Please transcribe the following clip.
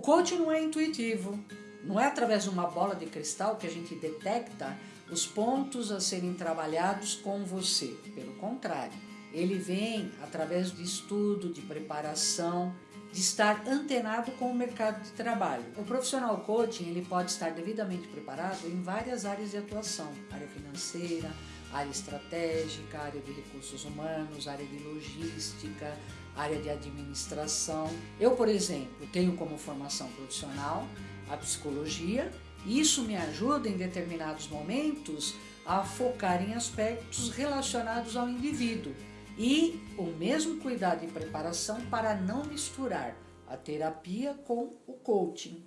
coaching não é intuitivo, não é através de uma bola de cristal que a gente detecta os pontos a serem trabalhados com você. Pelo contrário, ele vem através de estudo, de preparação, de estar antenado com o mercado de trabalho. O profissional coaching ele pode estar devidamente preparado em várias áreas de atuação, área financeira, área estratégica, área de recursos humanos, área de logística, área de administração. Eu, por exemplo, tenho como formação profissional a psicologia, isso me ajuda em determinados momentos a focar em aspectos relacionados ao indivíduo e o mesmo cuidado e preparação para não misturar a terapia com o coaching.